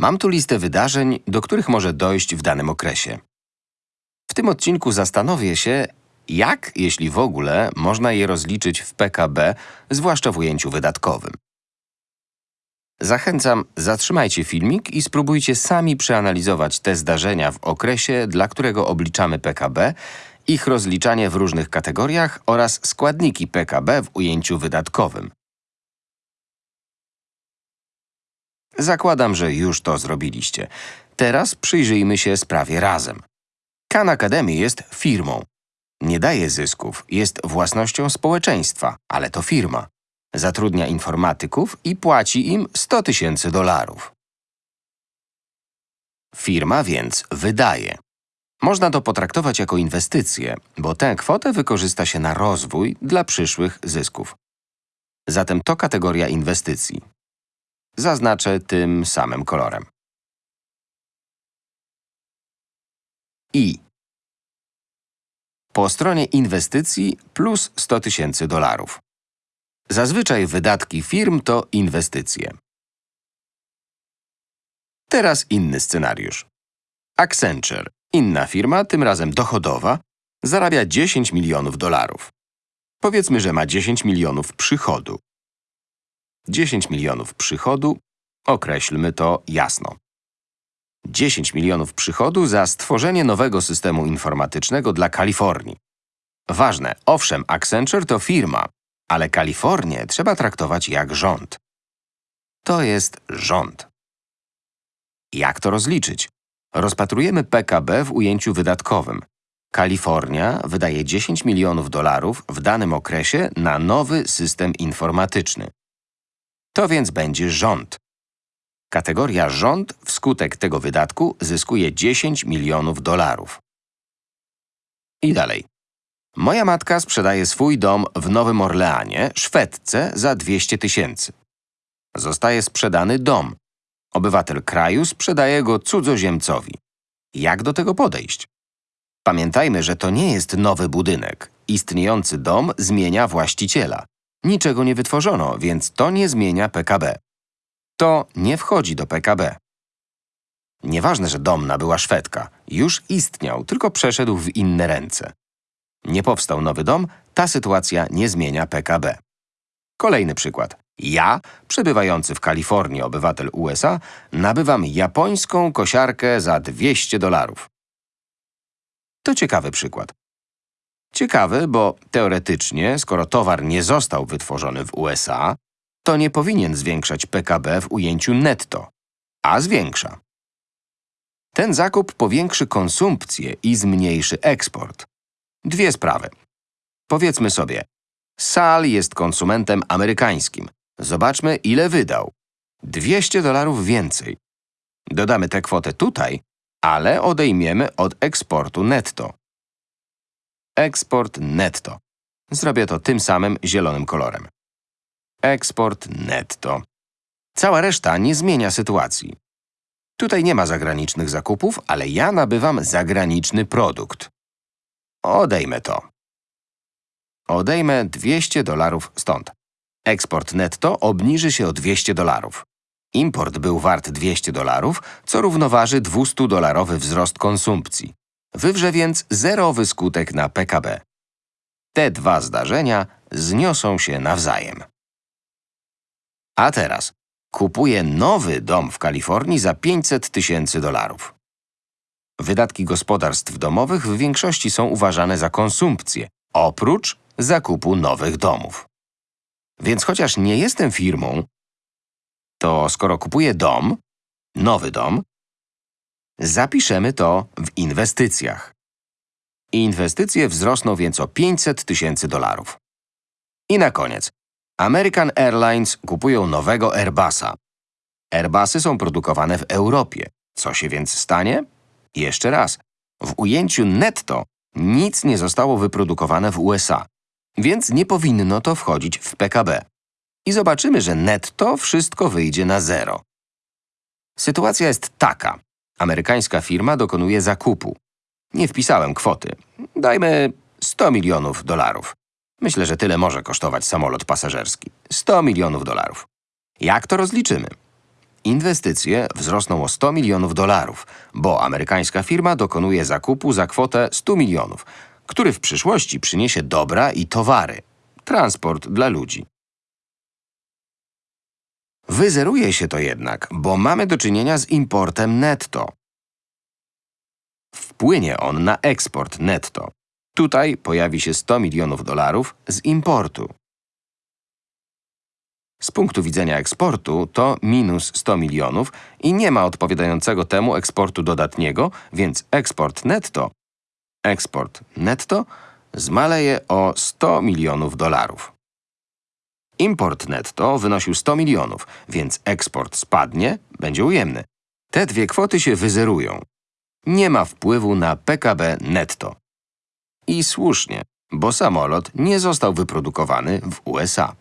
Mam tu listę wydarzeń, do których może dojść w danym okresie. W tym odcinku zastanowię się, jak, jeśli w ogóle, można je rozliczyć w PKB, zwłaszcza w ujęciu wydatkowym. Zachęcam, zatrzymajcie filmik i spróbujcie sami przeanalizować te zdarzenia w okresie, dla którego obliczamy PKB, ich rozliczanie w różnych kategoriach oraz składniki PKB w ujęciu wydatkowym. Zakładam, że już to zrobiliście. Teraz przyjrzyjmy się sprawie razem. Khan Academy jest firmą. Nie daje zysków, jest własnością społeczeństwa, ale to firma. Zatrudnia informatyków i płaci im 100 tysięcy dolarów. Firma więc wydaje. Można to potraktować jako inwestycję, bo tę kwotę wykorzysta się na rozwój dla przyszłych zysków. Zatem to kategoria inwestycji. Zaznaczę tym samym kolorem. I. Po stronie inwestycji plus 100 tysięcy dolarów. Zazwyczaj wydatki firm to inwestycje. Teraz inny scenariusz. Accenture, inna firma, tym razem dochodowa, zarabia 10 milionów dolarów. Powiedzmy, że ma 10 milionów przychodu. 10 milionów przychodu, określmy to jasno. 10 milionów przychodu za stworzenie nowego systemu informatycznego dla Kalifornii. Ważne, owszem, Accenture to firma, ale Kalifornię trzeba traktować jak rząd. To jest rząd. Jak to rozliczyć? Rozpatrujemy PKB w ujęciu wydatkowym. Kalifornia wydaje 10 milionów dolarów w danym okresie na nowy system informatyczny. To więc będzie rząd. Kategoria rząd wskutek tego wydatku zyskuje 10 milionów dolarów. I dalej. Moja matka sprzedaje swój dom w Nowym Orleanie, Szwedce, za 200 tysięcy. Zostaje sprzedany dom. Obywatel kraju sprzedaje go cudzoziemcowi. Jak do tego podejść? Pamiętajmy, że to nie jest nowy budynek. Istniejący dom zmienia właściciela. Niczego nie wytworzono, więc to nie zmienia PKB. To nie wchodzi do PKB. Nieważne, że dom nabyła Szwedka. Już istniał, tylko przeszedł w inne ręce. Nie powstał nowy dom, ta sytuacja nie zmienia PKB. Kolejny przykład. Ja, przebywający w Kalifornii obywatel USA, nabywam japońską kosiarkę za 200 dolarów. To ciekawy przykład. Ciekawy, bo teoretycznie, skoro towar nie został wytworzony w USA, to nie powinien zwiększać PKB w ujęciu netto, a zwiększa. Ten zakup powiększy konsumpcję i zmniejszy eksport. Dwie sprawy. Powiedzmy sobie, Sal jest konsumentem amerykańskim. Zobaczmy, ile wydał. 200 dolarów więcej. Dodamy tę kwotę tutaj, ale odejmiemy od eksportu netto. Eksport netto. Zrobię to tym samym zielonym kolorem. Eksport netto. Cała reszta nie zmienia sytuacji. Tutaj nie ma zagranicznych zakupów, ale ja nabywam zagraniczny produkt. Odejmę to. Odejmę 200 dolarów stąd. Eksport netto obniży się o 200 dolarów. Import był wart 200 dolarów, co równoważy 200-dolarowy wzrost konsumpcji. Wywrze więc zerowy skutek na PKB. Te dwa zdarzenia zniosą się nawzajem. A teraz kupuję nowy dom w Kalifornii za 500 tysięcy dolarów. Wydatki gospodarstw domowych w większości są uważane za konsumpcję, oprócz zakupu nowych domów. Więc chociaż nie jestem firmą, to skoro kupuję dom, nowy dom, zapiszemy to w inwestycjach. Inwestycje wzrosną więc o 500 tysięcy dolarów. I na koniec. American Airlines kupują nowego Airbusa. Airbusy są produkowane w Europie. Co się więc stanie? Jeszcze raz. W ujęciu netto nic nie zostało wyprodukowane w USA, więc nie powinno to wchodzić w PKB. I zobaczymy, że netto wszystko wyjdzie na zero. Sytuacja jest taka. Amerykańska firma dokonuje zakupu. Nie wpisałem kwoty. Dajmy 100 milionów dolarów. Myślę, że tyle może kosztować samolot pasażerski. 100 milionów dolarów. Jak to rozliczymy? Inwestycje wzrosną o 100 milionów dolarów, bo amerykańska firma dokonuje zakupu za kwotę 100 milionów, który w przyszłości przyniesie dobra i towary. Transport dla ludzi. Wyzeruje się to jednak, bo mamy do czynienia z importem netto. Wpłynie on na eksport netto. Tutaj pojawi się 100 milionów dolarów z importu. Z punktu widzenia eksportu to minus 100 milionów i nie ma odpowiadającego temu eksportu dodatniego, więc eksport netto, eksport netto zmaleje o 100 milionów dolarów. Import netto wynosił 100 milionów, więc eksport spadnie, będzie ujemny. Te dwie kwoty się wyzerują. Nie ma wpływu na PKB netto. I słusznie, bo samolot nie został wyprodukowany w USA.